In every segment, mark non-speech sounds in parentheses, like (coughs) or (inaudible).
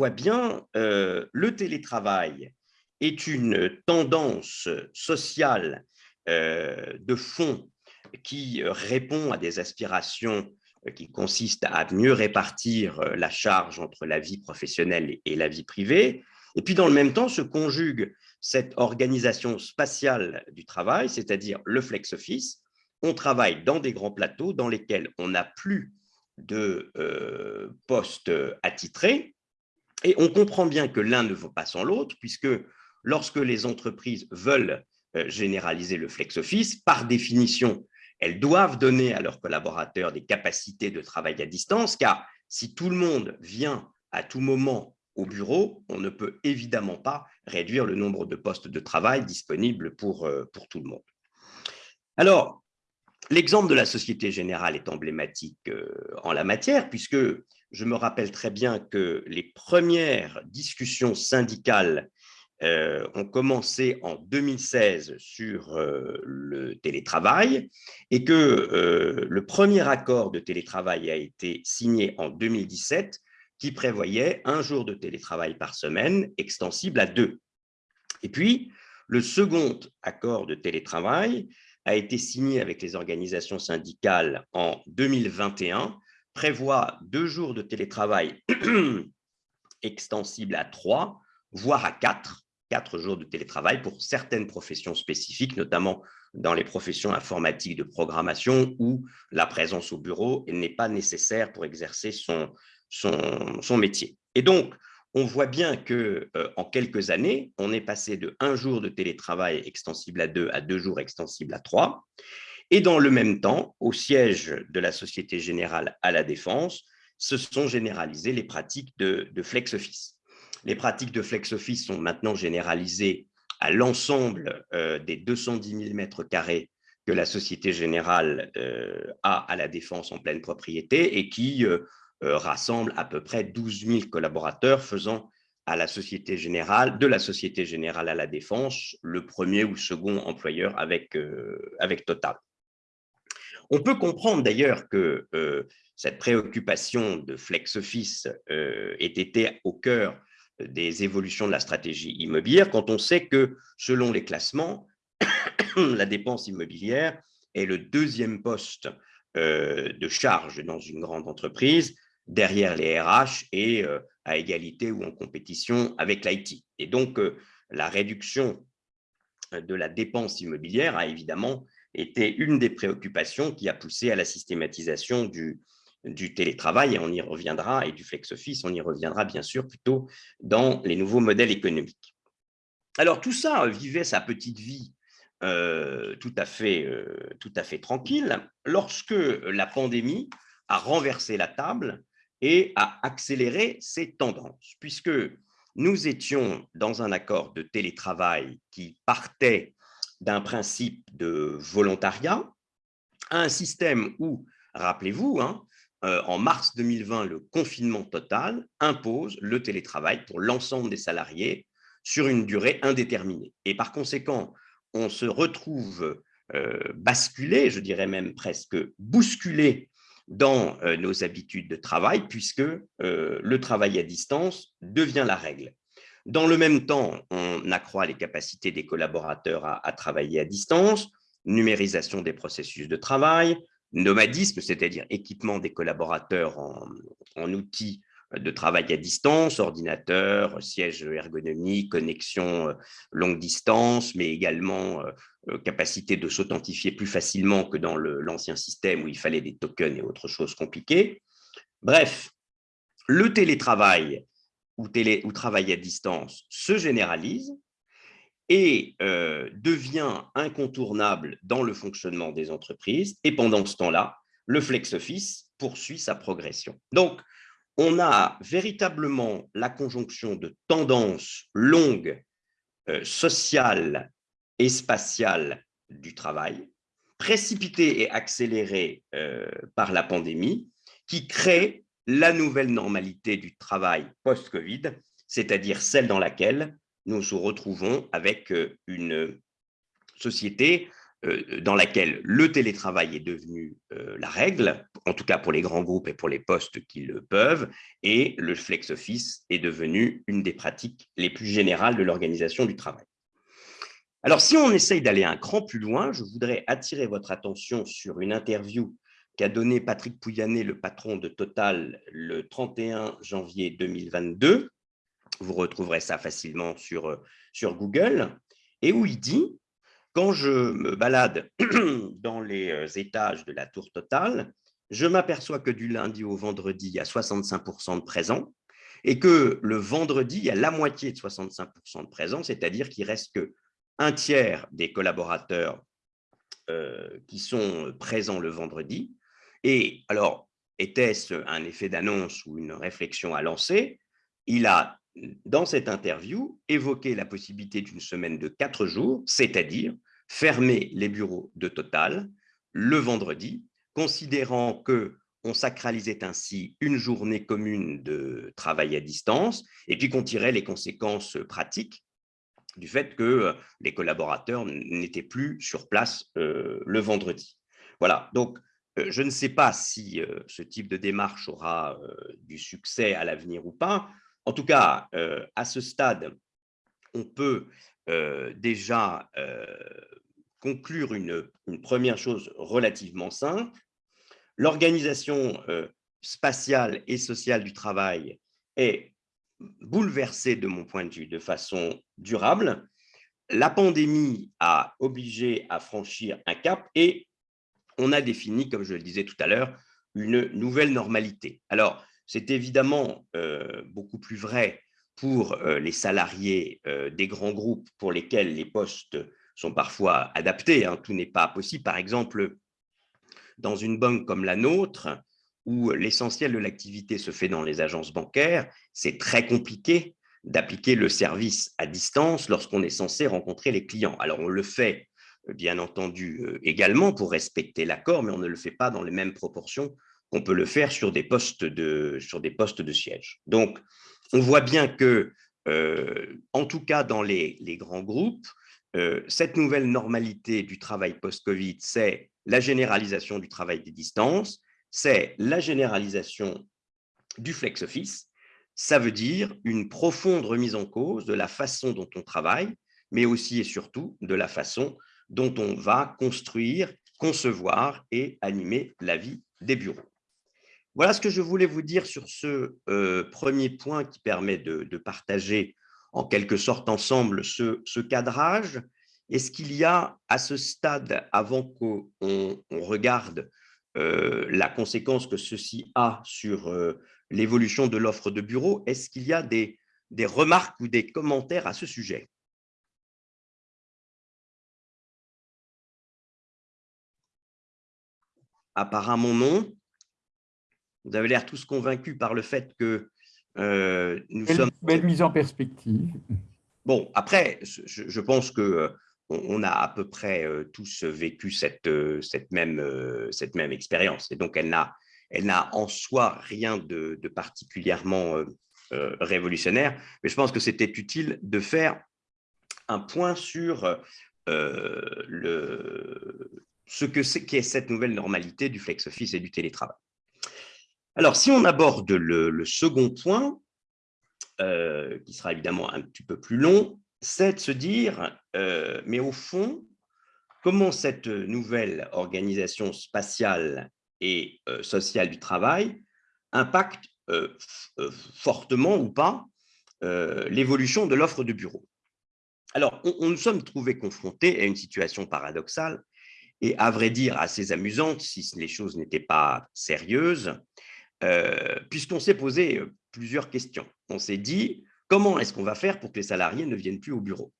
voit bien, le télétravail est une tendance sociale de fond qui répond à des aspirations qui consistent à mieux répartir la charge entre la vie professionnelle et la vie privée, et puis dans le même temps se conjugue cette organisation spatiale du travail, c'est-à-dire le flex office. On travaille dans des grands plateaux dans lesquels on n'a plus de euh, postes attitrés, et on comprend bien que l'un ne vaut pas sans l'autre, puisque lorsque les entreprises veulent euh, généraliser le flex office, par définition, elles doivent donner à leurs collaborateurs des capacités de travail à distance, car si tout le monde vient à tout moment au bureau, on ne peut évidemment pas réduire le nombre de postes de travail disponibles pour, euh, pour tout le monde. Alors, l'exemple de la Société Générale est emblématique euh, en la matière, puisque je me rappelle très bien que les premières discussions syndicales euh, ont commencé en 2016 sur le télétravail et que le premier accord de télétravail a été signé en 2017 qui prévoyait un jour de télétravail par semaine extensible à deux. Et puis, le second accord de télétravail a été signé avec les organisations syndicales en 2021, prévoit deux jours de télétravail (clears throat) extensibles à trois, voire à quatre, quatre jours de télétravail pour certaines professions spécifiques, notamment dans les professions informatiques de programmation où la présence au bureau n'est pas nécessaire pour exercer son, son, métier. Et donc, on voit bien que euh, en quelques années, on est passé de un jour de télétravail extensible à deux à deux jours extensibles à trois. Et dans le même temps, au siège de la Société Générale à la Défense, se sont généralisées les pratiques de, flex office. Les pratiques de flex office sont maintenant généralisées à l'ensemble euh, des 210 000 mètres carrés que la Société Générale euh, a à la Défense en pleine propriété et qui euh, rassemble à peu près 12 000 collaborateurs faisant à la Société Générale, de la Société Générale à la Défense, le premier ou second employeur avec, euh, avec Total. On peut comprendre d'ailleurs que euh, cette préoccupation de flex office ait été au cœur des évolutions de la stratégie immobilière quand on sait que, selon les classements, (coughs) la dépense immobilière est le deuxième poste de charge dans une grande entreprise derrière les RH et euh, à égalité ou en compétition avec l'IT. Et donc, euh, la réduction euh, de la dépense immobilière a évidemment été une des préoccupations qui a poussé à la systématisation du, télétravail, et on y reviendra, et du flex-office, on y reviendra bien sûr plutôt dans les nouveaux modèles économiques. Alors tout ça vivait sa petite vie tout, à fait, tout à fait tranquille lorsque la pandémie a renversé la table et à accélérer ces tendances, puisque nous étions dans un accord de télétravail qui partait d'un principe de volontariat à un système où, rappelez-vous, hein, euh, en mars 2020, le confinement total impose le télétravail pour l'ensemble des salariés sur une durée indéterminée. Et par conséquent, on se retrouve euh, basculé, je dirais même presque bousculé dans euh, nos habitudes de travail, puisque le travail à distance devient la règle. Dans le même temps, on accroît les capacités des collaborateurs à, travailler à distance, numérisation des processus de travail, nomadisme, c'est-à-dire équipement des collaborateurs en outils de travail à distance, ordinateur, siège ergonomique, connexion euh, longue distance, mais également euh, euh, capacité de s'authentifier plus facilement que dans l'ancien système où il fallait des tokens et autres choses compliquées. Bref, le télétravail ou, télé, ou travail à distance se généralise et devient incontournable dans le fonctionnement des entreprises. Et pendant ce temps-là, le flex office poursuit sa progression. Donc, on a véritablement la conjonction de tendances longues, euh, sociales et spatiales du travail, précipitées et accélérées euh, par la pandémie, qui crée la nouvelle normalité du travail post-Covid, c'est-à-dire celle dans laquelle nous nous retrouvons avec euh, une société euh, dans laquelle le télétravail est devenu euh, la règle, en tout cas pour les grands groupes et pour les postes qui le peuvent, et le flex office est devenu une des pratiques les plus générales de l'organisation du travail. Alors, si on essaye d'aller un cran plus loin, je voudrais attirer votre attention sur une interview qu'a donnée Patrick Pouyanné, le patron de Total, le 31 janvier 2022. Vous retrouverez ça facilement sur, euh, sur Google, et où il dit quand je me balade (clears throat) dans les euh, étages de la tour Total, je m'aperçois que du lundi au vendredi, il y a 65% de présents et que le vendredi, il y a la moitié de 65% de présents, c'est-à-dire qu'il reste que un tiers des collaborateurs euh, qui sont présents le vendredi. Et alors, était-ce un effet d'annonce ou une réflexion à lancer? Il a dans cette interview, évoquer la possibilité d'une semaine de quatre jours, c'est-à-dire fermer les bureaux de Total le vendredi, considérant que on sacralisait ainsi une journée commune de travail à distance et puis qu'on tirait les conséquences pratiques du fait que euh, les collaborateurs n'étaient plus sur place euh, le vendredi. Voilà, donc je ne sais pas si ce type de démarche aura du succès à l'avenir ou pas. En tout cas, euh, à ce stade, on peut euh, déjà euh, conclure une, première chose relativement simple. L'organisation spatiale et sociale du travail est bouleversée, de mon point de vue, de façon durable. La pandémie a obligé à franchir un cap et on a défini, comme je le disais tout à l'heure, une nouvelle normalité. Alors, c'est évidemment euh, beaucoup plus vrai pour euh, les salariés euh, des grands groupes pour lesquels les postes sont parfois adaptés. Hein. tout n'est pas possible. Par exemple, dans une banque comme la nôtre, où l'essentiel de l'activité se fait dans les agences bancaires, c'est très compliqué d'appliquer le service à distance lorsqu'on est censé rencontrer les clients. Alors, on le fait, bien entendu, également pour respecter l'accord, mais on ne le fait pas dans les mêmes proportions qu'on peut le faire sur des postes de, sur des postes de siège. Donc, on voit bien que, euh, en tout cas dans les, grands groupes, euh, cette nouvelle normalité du travail post-Covid, c'est la généralisation du travail des distances, c'est la généralisation du flex office. Ça veut dire une profonde remise en cause de la façon dont on travaille, mais aussi et surtout de la façon dont on va construire, concevoir et animer la vie des bureaux. Voilà ce que je voulais vous dire sur ce euh, premier point qui permet de, partager en quelque sorte ensemble ce, cadrage. Est-ce qu'il y a à ce stade, avant qu'on regarde euh, la conséquence que ceci a sur euh, l'évolution de l'offre de bureau, est-ce qu'il y a des remarques ou des commentaires à ce sujet? Apparemment non. Vous avez l'air tous convaincus par le fait que euh, nous sommes… Belle mise en perspective. Bon, après, je, pense que euh, on a à peu près euh, tous vécu cette, cette, même, cette même expérience. Et donc, elle n'a elle en soi rien de, particulièrement révolutionnaire, mais je pense que c'était utile de faire un point sur le, ce que c'est qu'est cette nouvelle normalité du flex office et du télétravail. Alors, si on aborde le, second point, euh, qui sera évidemment un petit peu plus long, c'est de se dire, euh, mais au fond, comment cette nouvelle organisation spatiale et euh, sociale du travail impacte fortement ou pas l'évolution de l'offre de bureau? Alors, on, nous sommes trouvés confrontés à une situation paradoxale et, à vrai dire, assez amusante si les choses n'étaient pas sérieuses, euh, puisqu'on s'est posé euh, plusieurs questions. On s'est dit, comment est-ce qu'on va faire pour que les salariés ne viennent plus au bureau?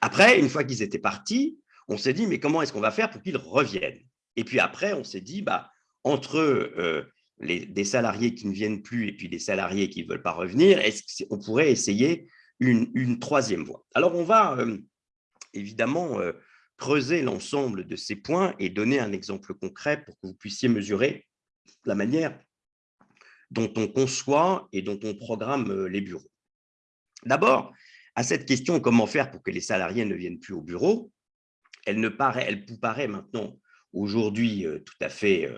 Après, une fois qu'ils étaient partis, on s'est dit, mais comment est-ce qu'on va faire pour qu'ils reviennent? Et puis après, on s'est dit, bah, entre euh, les, des salariés qui ne viennent plus et puis des salariés qui ne veulent pas revenir, est-ce qu'on pourrait essayer une, troisième voie? Alors, on va évidemment creuser l'ensemble de ces points et donner un exemple concret pour que vous puissiez mesurer la manière dont on conçoit et dont on programme euh, les bureaux. D'abord, à cette question comment faire pour que les salariés ne viennent plus au bureau, elle, ne paraît, elle paraît maintenant, aujourd'hui, tout à fait,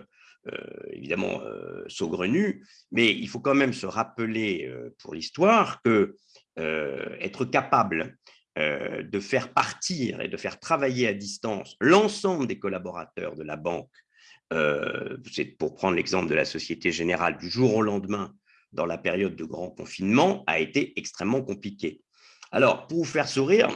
évidemment, saugrenue, mais il faut quand même se rappeler pour l'histoire que être capable de faire partir et de faire travailler à distance l'ensemble des collaborateurs de la banque, c'est pour prendre l'exemple de la Société Générale, du jour au lendemain, dans la période de grand confinement, a été extrêmement compliqué. Alors, pour vous faire sourire,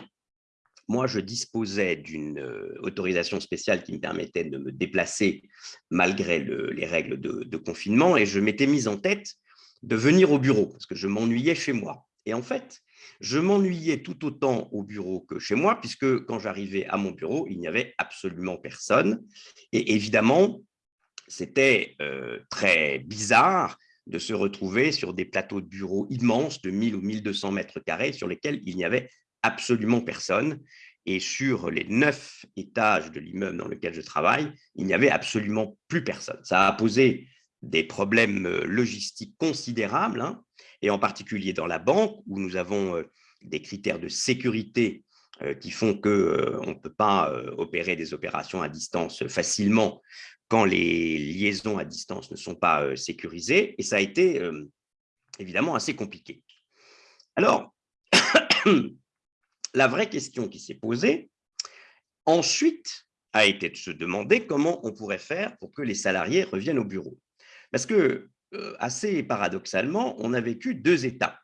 moi, je disposais d'une autorisation spéciale qui me permettait de me déplacer malgré les règles de, de, confinement et je m'étais mise en tête de venir au bureau parce que je m'ennuyais chez moi. Et en fait, je m'ennuyais tout autant au bureau que chez moi, puisque quand j'arrivais à mon bureau, il n'y avait absolument personne. Et évidemment, c'était euh, très bizarre de se retrouver sur des plateaux de bureaux immenses de 1000 ou 1200 mètres carrés sur lesquels il n'y avait absolument personne. Et sur les neuf étages de l'immeuble dans lequel je travaille, il n'y avait absolument plus personne. Ça a posé des problèmes euh, logistiques considérables, hein, et en particulier dans la banque, où nous avons euh, des critères de sécurité euh, qui font qu'on ne peut pas opérer des opérations à distance facilement quand les liaisons à distance ne sont pas sécurisées, et ça a été évidemment assez compliqué. Alors, (coughs) la vraie question qui s'est posée, ensuite, a été de se demander comment on pourrait faire pour que les salariés reviennent au bureau. Parce que, euh, assez paradoxalement, on a vécu deux étapes.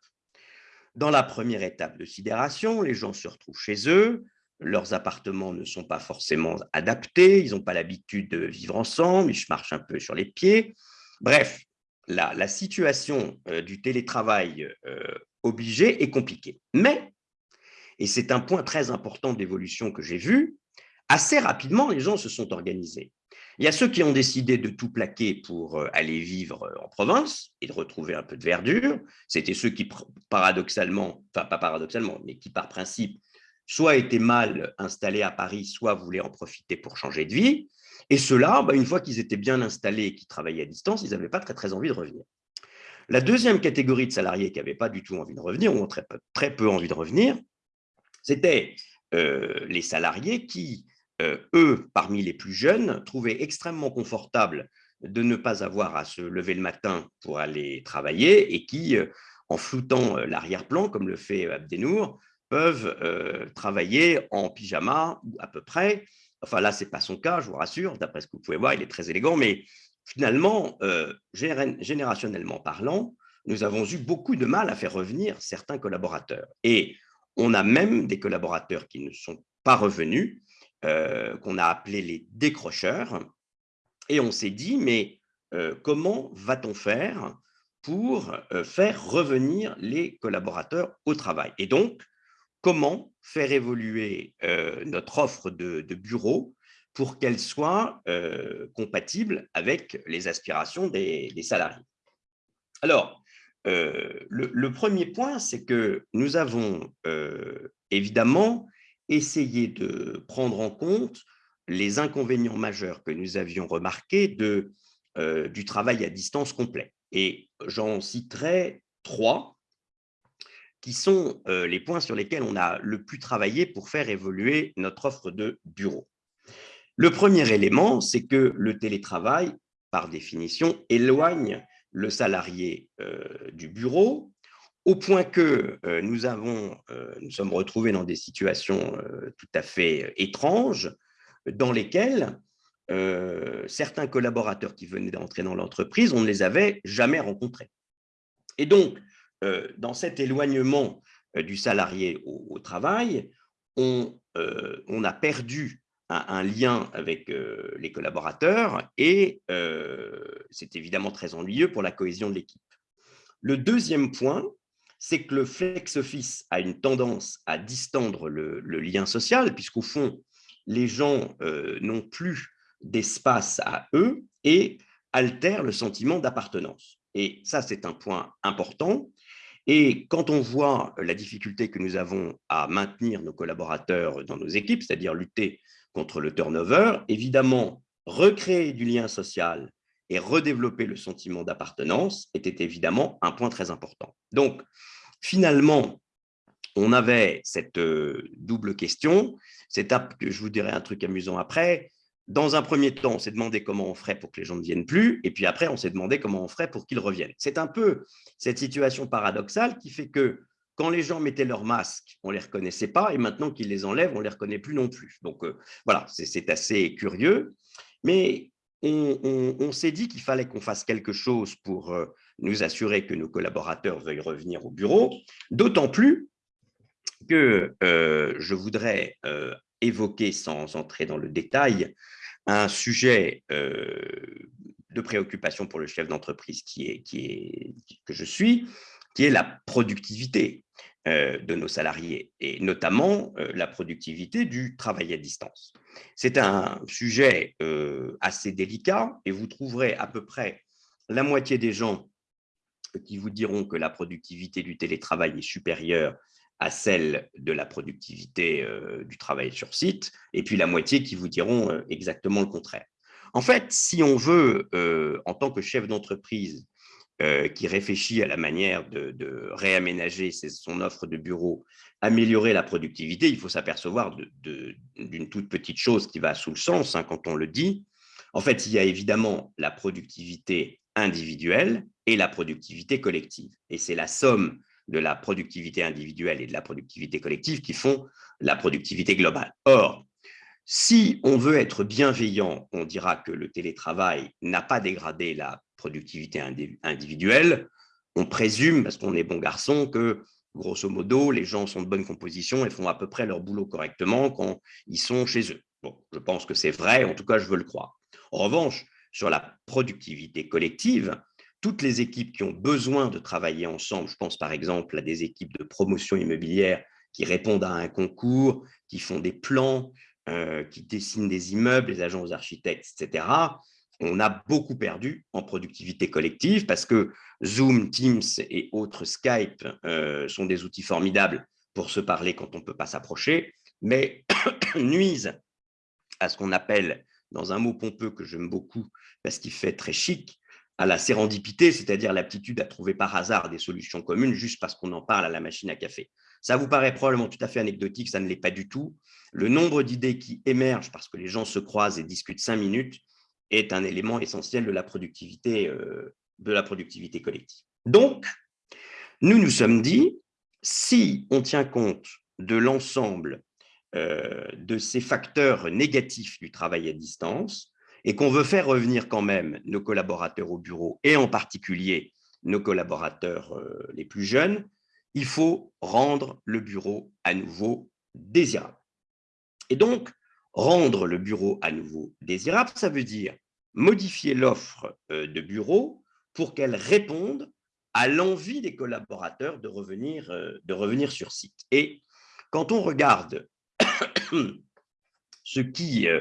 Dans la première étape de sidération, les gens se retrouvent chez eux, leurs appartements ne sont pas forcément adaptés, ils n'ont pas l'habitude de vivre ensemble, ils marchent un peu sur les pieds. Bref, la, situation euh, du télétravail euh, obligé est compliquée. Mais, et c'est un point très important d'évolution que j'ai vu, assez rapidement, les gens se sont organisés. Il y a ceux qui ont décidé de tout plaquer pour euh, aller vivre euh, en province et de retrouver un peu de verdure. C'était ceux qui, paradoxalement, enfin pas paradoxalement, mais qui par principe, soit étaient mal installés à Paris, soit voulaient en profiter pour changer de vie. Et ceux-là, bah, une fois qu'ils étaient bien installés et qu'ils travaillaient à distance, ils n'avaient pas très, très envie de revenir. La deuxième catégorie de salariés qui n'avaient pas du tout envie de revenir, ou très peu, très peu envie de revenir, c'était euh, les salariés qui euh, eux, parmi les plus jeunes, trouvaient extrêmement confortable de ne pas avoir à se lever le matin pour aller travailler et qui, euh, en floutant euh, l'arrière-plan, comme le fait Abdenour, peuvent travailler en pyjama ou à peu près. Enfin là, ce n'est pas son cas, je vous rassure, d'après ce que vous pouvez voir, il est très élégant, mais finalement, générationnellement parlant, nous avons eu beaucoup de mal à faire revenir certains collaborateurs. Et on a même des collaborateurs qui ne sont pas revenus euh, qu'on a appelé les décrocheurs. Et on s'est dit, mais euh, comment va-t-on faire pour euh, faire revenir les collaborateurs au travail? Et donc, comment faire évoluer notre offre de, bureau pour qu'elle soit compatible avec les aspirations des, salariés? Alors, le, premier point, c'est que nous avons évidemment essayer de prendre en compte les inconvénients majeurs que nous avions remarqués euh, du travail à distance complet. Et j'en citerai trois qui sont euh, les points sur lesquels on a le plus travaillé pour faire évoluer notre offre de bureau. Le premier élément, c'est que le télétravail, par définition, éloigne le salarié euh, du bureau au point que euh, nous, avons, euh, nous sommes retrouvés dans des situations euh, tout à fait étranges, dans lesquelles certains collaborateurs qui venaient d'entrer dans l'entreprise, on ne les avait jamais rencontrés. Et donc, dans cet éloignement du salarié au, travail, on, on, a perdu un, un lien avec les collaborateurs et c'est évidemment très ennuyeux pour la cohésion de l'équipe. Le deuxième point, c'est que le flex office a une tendance à distendre le, lien social, puisqu'au fond, les gens euh, n'ont plus d'espace à eux et altèrent le sentiment d'appartenance. Et ça, c'est un point important. Et quand on voit la difficulté que nous avons à maintenir nos collaborateurs dans nos équipes, c'est-à-dire lutter contre le turnover, évidemment, recréer du lien social et redévelopper le sentiment d'appartenance était évidemment un point très important. Donc, finalement, on avait cette double question. je vous dirai un truc amusant après. Dans un premier temps, on s'est demandé comment on ferait pour que les gens ne viennent plus, et puis après, on s'est demandé comment on ferait pour qu'ils reviennent. C'est un peu cette situation paradoxale qui fait que quand les gens mettaient leurs masques, on ne les reconnaissait pas, et maintenant qu'ils les enlèvent, on ne les reconnaît plus non plus. Donc voilà, c'est assez curieux. Mais on, s'est dit qu'il fallait qu'on fasse quelque chose pour euh, nous assurer que nos collaborateurs veuillent revenir au bureau, d'autant plus que euh, je voudrais euh, évoquer, sans entrer dans le détail, un sujet de préoccupation pour le chef d'entreprise qui est, qui est, que je suis, qui est la productivité de nos salariés, et notamment la productivité du travail à distance. C'est un sujet assez délicat et vous trouverez à peu près la moitié des gens qui vous diront que la productivité du télétravail est supérieure à celle de la productivité du travail sur site, et puis la moitié qui vous diront exactement le contraire. En fait, si on veut, en tant que chef d'entreprise, qui réfléchit à la manière de, réaménager son offre de bureau, améliorer la productivité, il faut s'apercevoir d'une toute petite chose qui va sous le sens hein, quand on le dit. En fait, il y a évidemment la productivité individuelle et la productivité collective. Et c'est la somme de la productivité individuelle et de la productivité collective qui font la productivité globale. Or, si on veut être bienveillant, on dira que le télétravail n'a pas dégradé la productivité individuelle. On présume, parce qu'on est bon garçon, que grosso modo, les gens sont de bonne composition et font à peu près leur boulot correctement quand ils sont chez eux. Bon, je pense que c'est vrai, en tout cas, je veux le croire. En revanche, sur la productivité collective, toutes les équipes qui ont besoin de travailler ensemble, je pense par exemple à des équipes de promotion immobilière qui répondent à un concours, qui font des plans, euh, qui dessinent des immeubles, les agents aux architectes, etc., on a beaucoup perdu en productivité collective parce que Zoom, Teams et autres Skype euh, sont des outils formidables pour se parler quand on ne peut pas s'approcher, mais (coughs) nuisent à ce qu'on appelle, dans un mot pompeux que j'aime beaucoup parce qu'il fait très chic, à la sérendipité, c'est-à-dire l'aptitude à trouver par hasard des solutions communes juste parce qu'on en parle à la machine à café. Ça vous paraît probablement tout à fait anecdotique, ça ne l'est pas du tout. Le nombre d'idées qui émergent parce que les gens se croisent et discutent cinq minutes est un élément essentiel de la productivité, euh, de la productivité collective. Donc, nous nous sommes dit, si on tient compte de l'ensemble euh, de ces facteurs négatifs du travail à distance et qu'on veut faire revenir quand même nos collaborateurs au bureau et en particulier nos collaborateurs euh, les plus jeunes, il faut rendre le bureau à nouveau désirable. Et donc, rendre le bureau à nouveau désirable, ça veut dire modifier l'offre euh, de bureau pour qu'elle réponde à l'envie des collaborateurs de revenir, euh, de revenir sur site. Et quand on regarde (coughs) ce qui euh,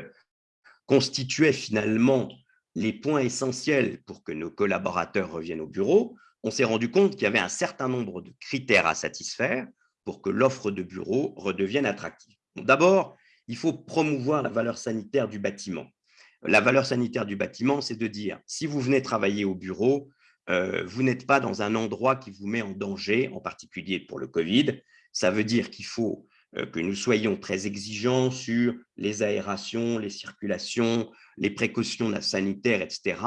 constituait finalement les points essentiels pour que nos collaborateurs reviennent au bureau, on s'est rendu compte qu'il y avait un certain nombre de critères à satisfaire pour que l'offre de bureau redevienne attractive. D'abord, il faut promouvoir la valeur sanitaire du bâtiment. La valeur sanitaire du bâtiment, c'est de dire, si vous venez travailler au bureau, euh, vous n'êtes pas dans un endroit qui vous met en danger, en particulier pour le Covid. Ça veut dire qu'il faut euh, que nous soyons très exigeants sur les aérations, les circulations, les précautions sanitaires, etc.,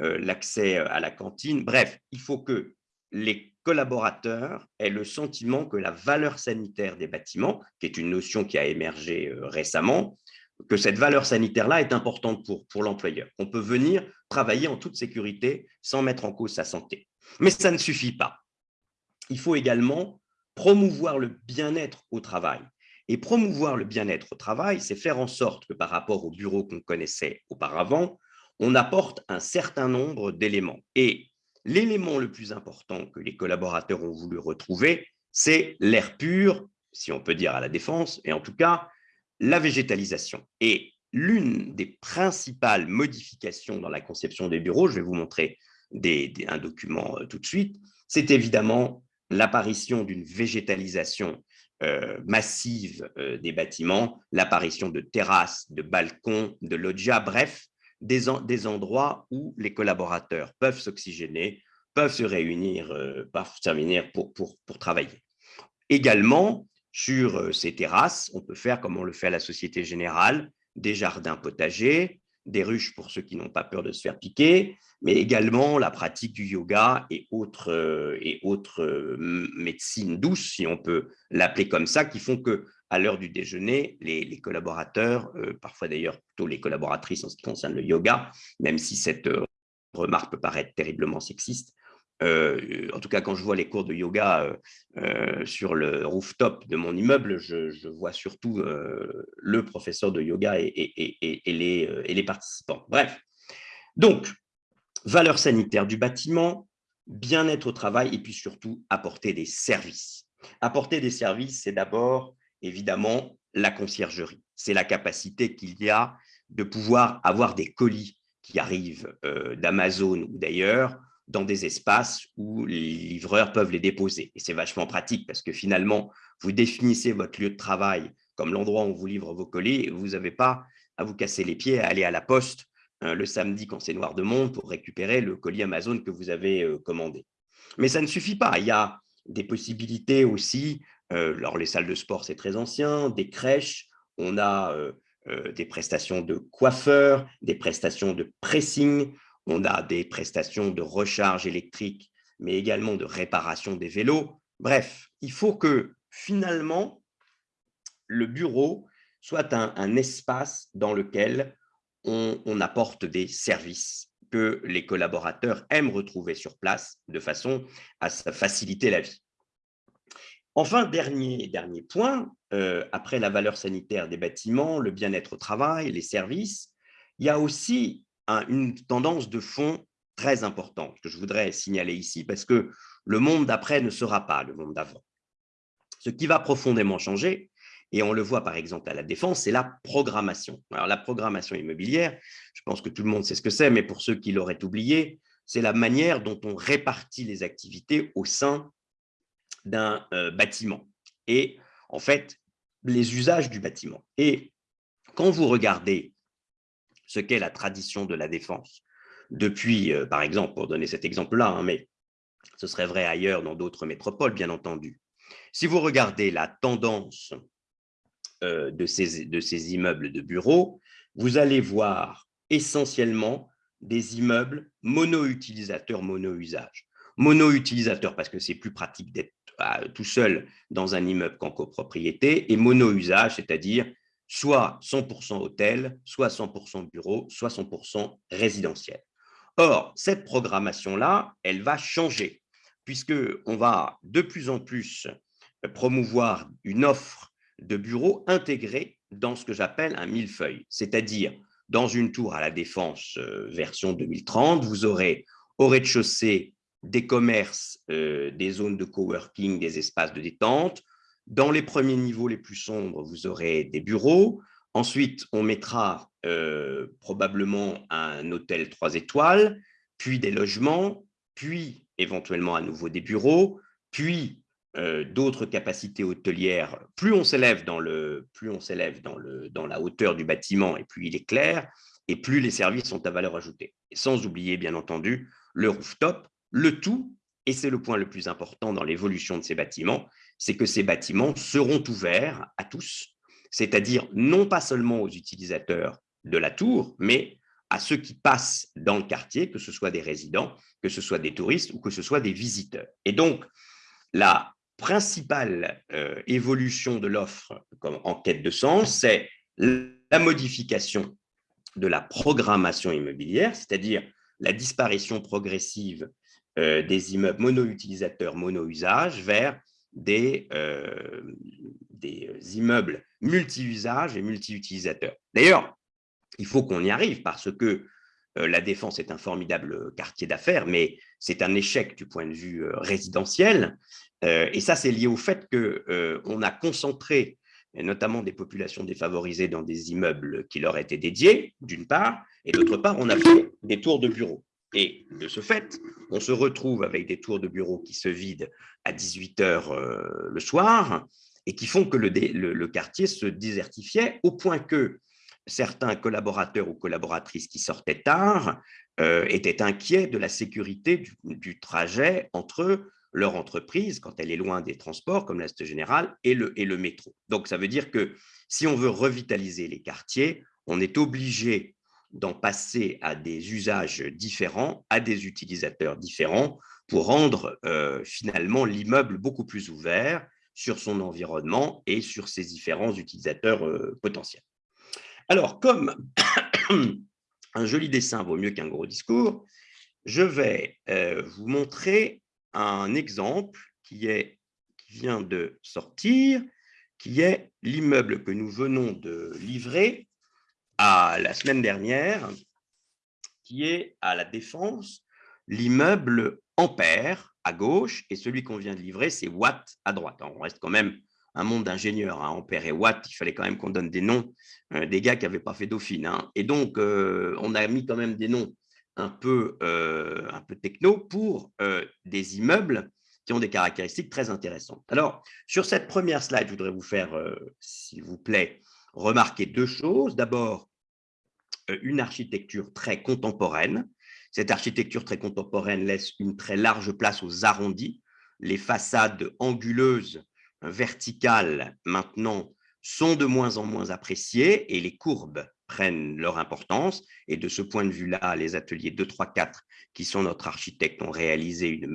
euh, l'accès à la cantine. Bref, il faut que les collaborateurs aient le sentiment que la valeur sanitaire des bâtiments, qui est une notion qui a émergé récemment, que cette valeur sanitaire-là est importante pour, pour l'employeur. On peut venir travailler en toute sécurité sans mettre en cause sa santé. Mais ça ne suffit pas. Il faut également promouvoir le bien-être au travail. Et promouvoir le bien-être au travail, c'est faire en sorte que par rapport au bureau qu'on connaissait auparavant, on apporte un certain nombre d'éléments. Et l'élément le plus important que les collaborateurs ont voulu retrouver, c'est l'air pur, si on peut dire à la défense, et en tout cas, la végétalisation. Et l'une des principales modifications dans la conception des bureaux, je vais vous montrer un document euh, tout de suite, c'est évidemment l'apparition d'une végétalisation euh, massive euh, des bâtiments, l'apparition de terrasses, de balcons, de loggias, bref, des, endroits où les collaborateurs peuvent s'oxygéner, peuvent se réunir, pour, pour, pour travailler. Également, sur ces terrasses, on peut faire, comme on le fait à la Société Générale, des jardins potagers, des ruches pour ceux qui n'ont pas peur de se faire piquer, mais également la pratique du yoga et autres, euh, et euh, médecines douces, si on peut l'appeler comme ça, qui font que à l'heure du déjeuner, les, collaborateurs, euh, parfois d'ailleurs plutôt les collaboratrices en ce qui concerne le yoga, même si cette remarque peut paraître terriblement sexiste, euh, en tout cas, quand je vois les cours de yoga euh, euh, sur le rooftop de mon immeuble, je, vois surtout le professeur de yoga et, les, participants. Bref, donc, valeur sanitaire du bâtiment, bien-être au travail et puis surtout apporter des services. Apporter des services, c'est d'abord évidemment la conciergerie. C'est la capacité qu'il y a de pouvoir avoir des colis qui arrivent d'Amazon ou d'ailleurs dans des espaces où les livreurs peuvent les déposer. Et c'est vachement pratique parce que finalement, vous définissez votre lieu de travail comme l'endroit où vous livrez vos colis et vous n'avez pas à vous casser les pieds à aller à la poste hein, le samedi quand c'est noir de monde pour récupérer le colis Amazon que vous avez euh, commandé. Mais ça ne suffit pas. Il y a des possibilités aussi. Euh, alors, les salles de sport, c'est très ancien, des crèches, on a euh, des prestations de coiffeurs, des prestations de pressing, on a des prestations de recharge électrique, mais également de réparation des vélos. Bref, il faut que finalement, le bureau soit un, espace dans lequel on, apporte des services que les collaborateurs aiment retrouver sur place de façon à faciliter la vie. Enfin, dernier, dernier point, euh, après la valeur sanitaire des bâtiments, le bien-être au travail, les services, il y a aussi une tendance de fond très importante que je voudrais signaler ici parce que le monde d'après ne sera pas le monde d'avant. Ce qui va profondément changer, et on le voit par exemple à la défense, c'est la programmation. Alors la programmation immobilière, je pense que tout le monde sait ce que c'est, mais pour ceux qui l'auraient oublié, c'est la manière dont on répartit les activités au sein d'un euh, bâtiment et en fait les usages du bâtiment. Et quand vous regardez ce qu'est la tradition de la défense. Depuis, euh, par exemple, pour donner cet exemple-là, hein, mais ce serait vrai ailleurs dans d'autres métropoles, bien entendu. Si vous regardez la tendance euh, de, ces, immeubles de bureaux, vous allez voir essentiellement des immeubles mono-utilisateurs, mono-usage. Mono-utilisateur parce que c'est plus pratique d'être euh, tout seul dans un immeuble qu'en copropriété, et mono-usage, c'est-à-dire soit 100% hôtel, soit 100% bureau, soit 100% résidentiel. Or, cette programmation-là, elle va changer, puisqu'on va de plus en plus promouvoir une offre de bureaux intégrée dans ce que j'appelle un millefeuille, c'est-à-dire dans une tour à la Défense euh, version 2030, vous aurez au rez-de-chaussée des commerces, euh, des zones de coworking, des espaces de détente, dans les premiers niveaux les plus sombres, vous aurez des bureaux. Ensuite, on mettra euh, probablement un hôtel 3 étoiles, puis des logements, puis éventuellement à nouveau des bureaux, puis euh, d'autres capacités hôtelières. Plus on s'élève dans, dans la hauteur du bâtiment et plus il est clair, et plus les services sont à valeur ajoutée. sans oublier, bien entendu, le rooftop, le tout, et c'est le point le plus important dans l'évolution de ces bâtiments, c'est que ces bâtiments seront ouverts à tous, c'est-à-dire non pas seulement aux utilisateurs de la tour, mais à ceux qui passent dans le quartier, que ce soit des résidents, que ce soit des touristes ou que ce soit des visiteurs. Et donc, la principale euh, évolution de l'offre en quête de sens, c'est la modification de la programmation immobilière, c'est-à-dire la disparition progressive euh, des immeubles mono-utilisateurs, mono-usage vers des, euh, des immeubles multi-usages et multi-utilisateurs. D'ailleurs, il faut qu'on y arrive parce que euh, la Défense est un formidable quartier d'affaires, mais c'est un échec du point de vue résidentiel. et ça, c'est lié au fait qu'on a concentré notamment des populations défavorisées dans des immeubles qui leur étaient dédiés, d'une part, et d'autre part, on a fait des tours de bureaux. Et de ce fait, on se retrouve avec des tours de bureaux qui se vident à 18 heures euh, le soir et qui font que le, quartier se désertifiait au point que certains collaborateurs ou collaboratrices qui sortaient tard euh, étaient inquiets de la sécurité du, trajet entre leur entreprise quand elle est loin des transports, comme l'Est général, et le, et le métro. Donc, ça veut dire que si on veut revitaliser les quartiers, on est obligé d'en passer à des usages différents, à des utilisateurs différents, pour rendre euh, finalement l'immeuble beaucoup plus ouvert sur son environnement et sur ses différents utilisateurs euh, potentiels. Alors, comme (coughs) un joli dessin vaut mieux qu'un gros discours, je vais euh, vous montrer un exemple qui, vient de sortir, qui est l'immeuble que nous venons de livrer à la semaine dernière, qui est à la Défense, l'immeuble Ampère à gauche, et celui qu'on vient de livrer, c'est Watt à droite. on reste quand même un monde d'ingénieurs, hein, Ampère et Watt, il fallait quand même qu'on donne des noms euh, des gars qui n'avaient pas fait Dauphine. Hein. Et donc, euh, on a mis quand même des noms un peu, euh, un peu techno pour des immeubles qui ont des caractéristiques très intéressantes. Alors, sur cette première slide, je voudrais vous faire, s'il vous plaît, remarquer deux choses. D'abord, une architecture très contemporaine, cette architecture très contemporaine laisse une très large place aux arrondis. Les façades anguleuses, verticales, maintenant, sont de moins en moins appréciées et les courbes prennent leur importance. Et de ce point de vue-là, les ateliers 2, 3, 4, qui sont notre architecte, ont réalisé euh,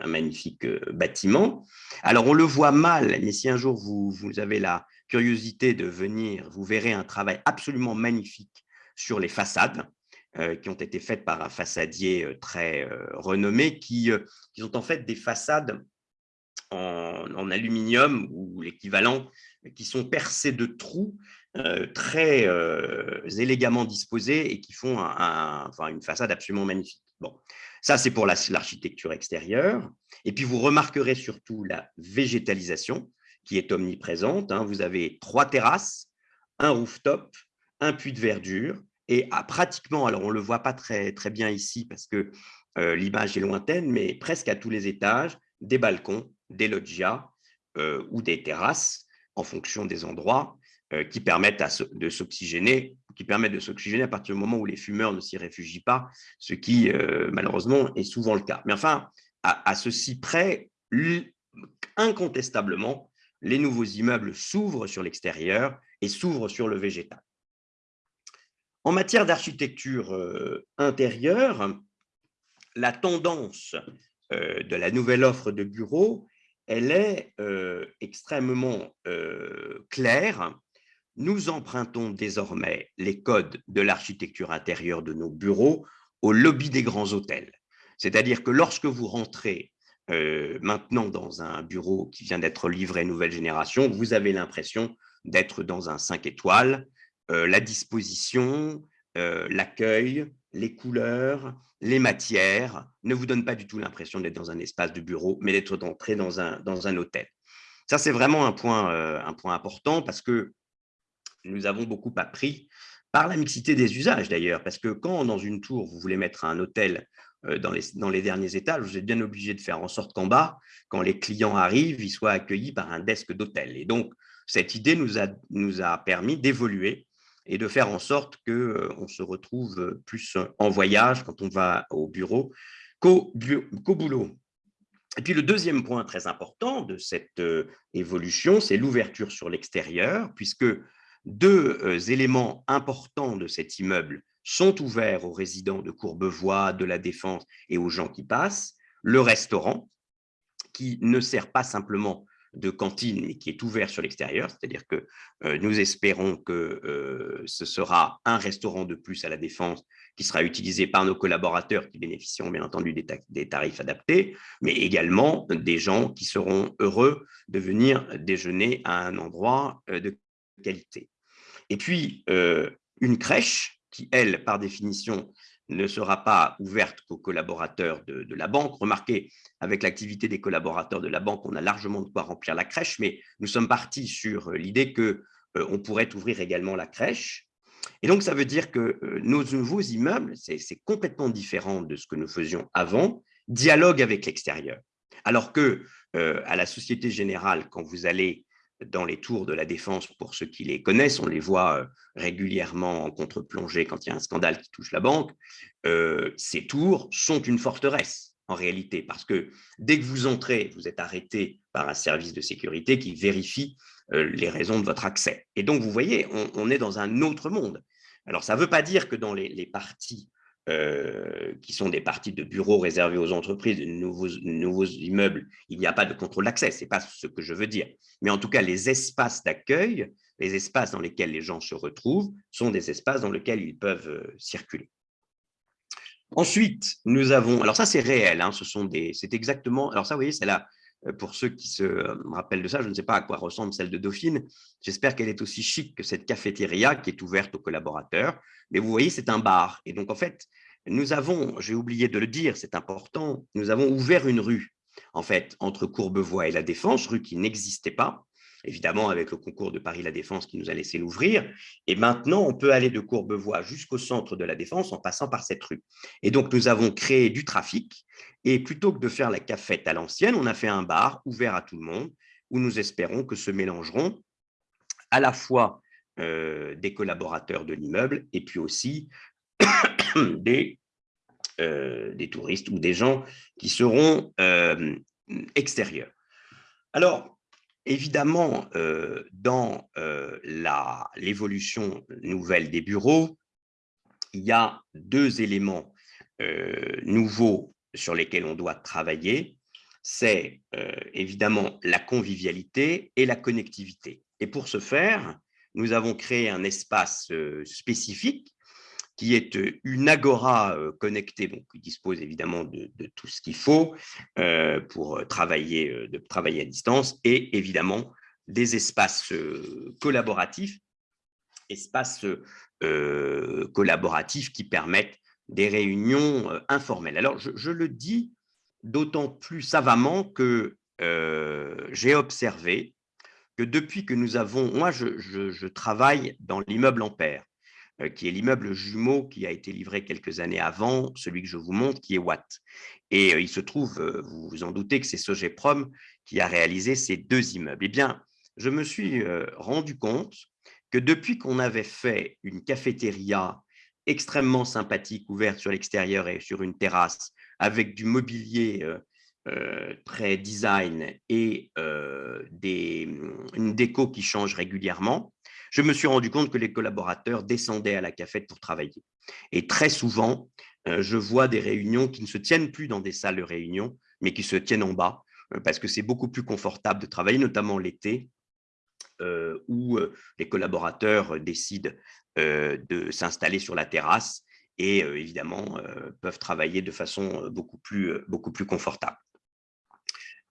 un magnifique euh, bâtiment. Alors, on le voit mal, mais si un jour vous, vous avez la curiosité de venir, vous verrez un travail absolument magnifique sur les façades. Euh, qui ont été faites par un façadier euh, très euh, renommé, qui, qui sont en fait des façades en, aluminium ou l'équivalent, qui sont percées de trous très élégamment disposés et qui font une façade absolument magnifique. Bon, ça c'est pour l'architecture extérieure. Et puis vous remarquerez surtout la végétalisation qui est omniprésente. Hein. Vous avez trois terrasses, un rooftop, un puits de verdure, et à pratiquement, alors on ne le voit pas très, très bien ici parce que euh, l'image est lointaine, mais presque à tous les étages, des balcons, des loggias euh, ou des terrasses en fonction des endroits euh, qui permettent de s'oxygéner, qui permettent de s'oxygéner à partir du moment où les fumeurs ne s'y réfugient pas, ce qui malheureusement est souvent le cas. Mais enfin, à ceci près, incontestablement, les nouveaux immeubles s'ouvrent sur l'extérieur et s'ouvrent sur le végétal. En matière d'architecture euh, intérieure, la tendance euh, de la nouvelle offre de bureaux, elle est euh, extrêmement claire. Nous empruntons désormais les codes de l'architecture intérieure de nos bureaux au lobby des grands hôtels. C'est-à-dire que lorsque vous rentrez maintenant dans un bureau qui vient d'être livré nouvelle génération, vous avez l'impression d'être dans un 5 étoiles euh, la disposition, euh, l'accueil, les couleurs, les matières ne vous donnent pas du tout l'impression d'être dans un espace de bureau, mais d'être entré dans un, dans un hôtel. Ça, c'est vraiment un point, euh, un point important parce que nous avons beaucoup appris par la mixité des usages d'ailleurs, parce que quand dans une tour, vous voulez mettre un hôtel dans les, dans les derniers étages, vous êtes bien obligé de faire en sorte qu'en bas, quand les clients arrivent, ils soient accueillis par un desk d'hôtel. Et donc, cette idée nous a, permis d'évoluer et de faire en sorte qu'on euh, se retrouve plus en voyage quand on va au bureau qu'au boulot. Et puis le deuxième point très important de cette euh, évolution, c'est l'ouverture sur l'extérieur, puisque deux euh, éléments importants de cet immeuble sont ouverts aux résidents de Courbevoie, de la Défense et aux gens qui passent. Le restaurant, qui ne sert pas simplement de cantine, mais qui est ouvert sur l'extérieur, c'est-à-dire que euh, nous espérons que euh, ce sera un restaurant de plus à la Défense qui sera utilisé par nos collaborateurs qui bénéficieront bien entendu des, tarifs adaptés, mais également des gens qui seront heureux de venir déjeuner à un endroit euh, de qualité. Et puis, une crèche qui, elle, par définition, ne sera pas ouverte qu'aux collaborateurs de, la banque. Remarquez, avec l'activité des collaborateurs de la banque, on a largement de quoi remplir la crèche, mais nous sommes partis sur euh, l'idée qu'on euh, pourrait ouvrir également la crèche. Et donc, ça veut dire que euh, nos nouveaux immeubles, c'est complètement différent de ce que nous faisions avant, dialogue avec l'extérieur. Alors que à la Société Générale, quand vous allez dans les tours de la défense, pour ceux qui les connaissent, on les voit euh, régulièrement en contre-plongée quand il y a un scandale qui touche la banque, euh, ces tours sont une forteresse. en réalité, parce que dès que vous entrez, vous êtes arrêté par un service de sécurité qui vérifie les raisons de votre accès. Et donc, vous voyez, on, est dans un autre monde. Alors, ça ne veut pas dire que dans les parties euh, qui sont des parties de bureaux réservés aux entreprises, de nouveaux, immeubles, il n'y a pas de contrôle d'accès, ce n'est pas ce que je veux dire. Mais en tout cas, les espaces d'accueil, les espaces dans lesquels les gens se retrouvent, sont des espaces dans lesquels ils peuvent euh, circuler. Ensuite, nous avons, alors ça c'est réel, hein, ce c'est exactement, alors ça vous voyez, c'est euh, pour ceux qui se rappellent de ça, je ne sais pas à quoi ressemble celle de Dauphine, j'espère qu'elle est aussi chic que cette cafétéria qui est ouverte aux collaborateurs, mais vous voyez, c'est un bar. Et donc, en fait, nous avons, j'ai oublié de le dire, c'est important, nous avons ouvert une rue, en fait, entre Courbevoie et La Défense, rue qui n'existait pas, évidemment avec le concours de Paris-La Défense qui nous a laissé l'ouvrir. Et maintenant, on peut aller de Courbevoie jusqu'au centre de La Défense en passant par cette rue. Et donc, nous avons créé du trafic. Et plutôt que de faire la cafette à l'ancienne, on a fait un bar ouvert à tout le monde où nous espérons que se mélangeront à la fois euh, des collaborateurs de l'immeuble et puis aussi (coughs) des, euh, des touristes ou des gens qui seront euh, extérieurs. Alors, évidemment, dans l'évolution nouvelle des bureaux, il y a deux éléments nouveaux sur lesquels on doit travailler. C'est évidemment la convivialité et la connectivité. Et pour ce faire, nous avons créé un espace euh, spécifique qui est euh, une agora euh, connectée, donc qui dispose évidemment de, tout ce qu'il faut pour travailler, de travailler à distance, et évidemment des espaces collaboratifs, espaces collaboratifs qui permettent des réunions informelles. Alors, je, je le dis d'autant plus savamment que j'ai observé que depuis que nous avons, moi je, travaille dans l'immeuble Ampère, euh, qui est l'immeuble jumeau qui a été livré quelques années avant, celui que je vous montre, qui est Watt. Et euh, il se trouve, euh, vous vous en doutez, que c'est Sogeprom qui a réalisé ces deux immeubles. Eh bien, je me suis rendu compte que depuis qu'on avait fait une cafétéria extrêmement sympathique, ouverte sur l'extérieur et sur une terrasse, avec du mobilier euh, très design et euh, des, une déco qui change régulièrement, je me suis rendu compte que les collaborateurs descendaient à la cafette pour travailler. Et très souvent, euh, je vois des réunions qui ne se tiennent plus dans des salles de réunion, mais qui se tiennent en bas, parce que c'est beaucoup plus confortable de travailler, notamment l'été, où les collaborateurs décident de s'installer sur la terrasse et évidemment peuvent travailler de façon beaucoup plus, beaucoup plus confortable.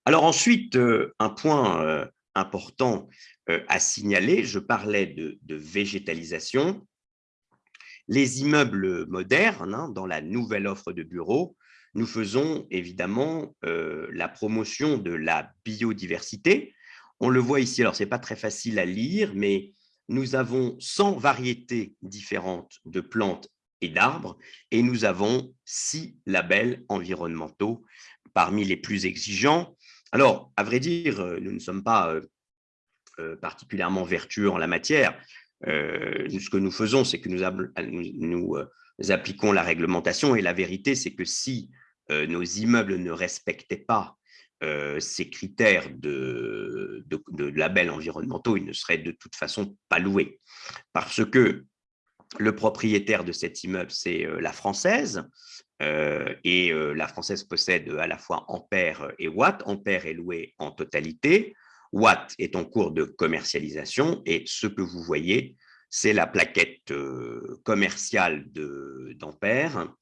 Alors ensuite, euh, un point euh, important euh, à signaler, je parlais de, végétalisation. Les immeubles modernes, hein, dans la nouvelle offre de bureaux, nous faisons évidemment la promotion de la biodiversité. On le voit ici, alors ce n'est pas très facile à lire, mais nous avons 100 variétés différentes de plantes et d'arbres, et nous avons six labels environnementaux parmi les plus exigeants. Alors, à vrai dire, euh, nous ne sommes pas euh, euh, particulièrement vertueux en la matière. ce que nous faisons, c'est que nous, appliquons la réglementation et la vérité, c'est que si nos immeubles ne respectaient pas ces critères de, de, labels environnementaux, ils ne seraient de toute façon pas loués. Parce que le propriétaire de cet immeuble, c'est la française, euh, et euh, la française possède à la fois Ampère et Watt. Ampère est loué en totalité. Watt est en cours de commercialisation et ce que vous voyez, c'est la plaquette euh, commerciale d'Ampère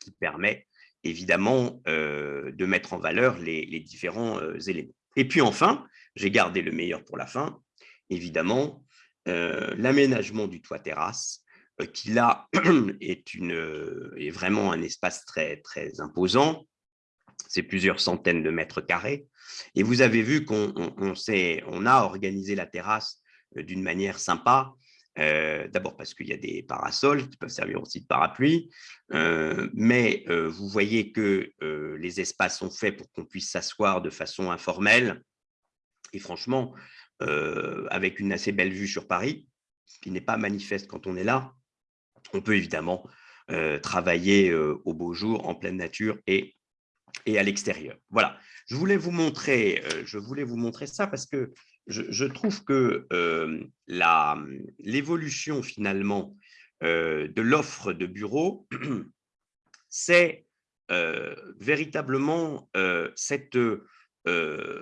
qui permet évidemment de mettre en valeur les, différents éléments. Et puis enfin, j'ai gardé le meilleur pour la fin, évidemment, l'aménagement du toit terrasse euh, qui là (clears throat) euh, est vraiment un espace très, imposant. C'est plusieurs centaines de mètres carrés. Et vous avez vu qu'on on, on a organisé la terrasse euh, d'une manière sympa. D'abord parce qu'il y a des parasols qui peuvent servir aussi de parapluie, mais vous voyez que les espaces sont faits pour qu'on puisse s'asseoir de façon informelle et franchement, avec une assez belle vue sur Paris, qui n'est pas manifeste quand on est là, on peut évidemment travailler au beau jour, en pleine nature et à l'extérieur. Voilà, je voulais vous montrer, je voulais vous montrer ça parce que je, trouve que l'évolution finalement de l'offre de bureaux, (clears throat) c'est véritablement cette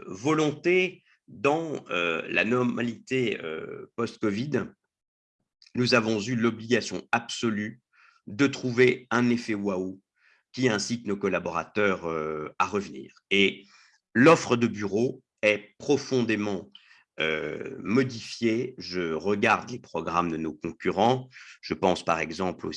volonté dans la normalité post-Covid, nous avons eu l'obligation absolue de trouver un effet waouh qui incite nos collaborateurs à revenir. Et l'offre de bureau est profondément modifiée. Je regarde les programmes de nos concurrents. Je pense par exemple au